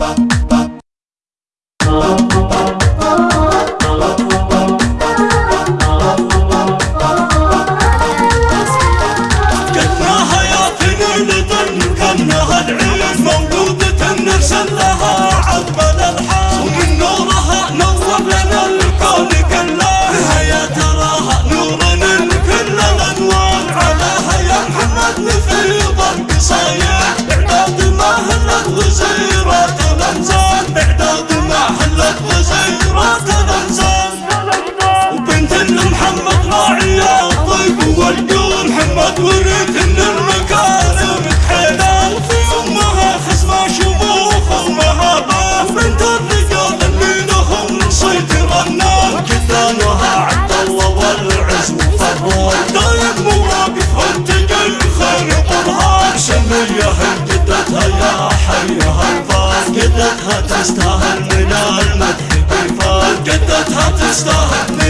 ba ba ba قدتها تستاهل من المدح قفال قدتها تستاهل من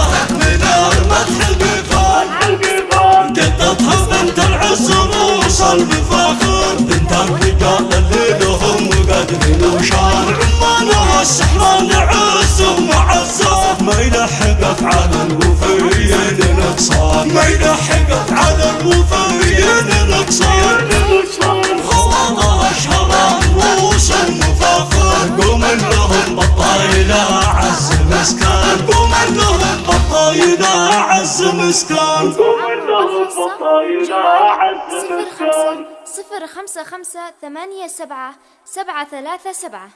روس المفاخر بنت الرجال اللي لهم قدر وشان عمانها السحران عز ومعزة ما يلحق افعال الوفيين نقصان ما يلحق افعال الوفيين نقصان خواضها اشهر روس المفاخر قوم لهم بطايلة عز مسكان قوم لهم بطايلة عز مسكان. صفر خمسة خمسة ثمانية سبعة سبعة ثلاثة سبعة.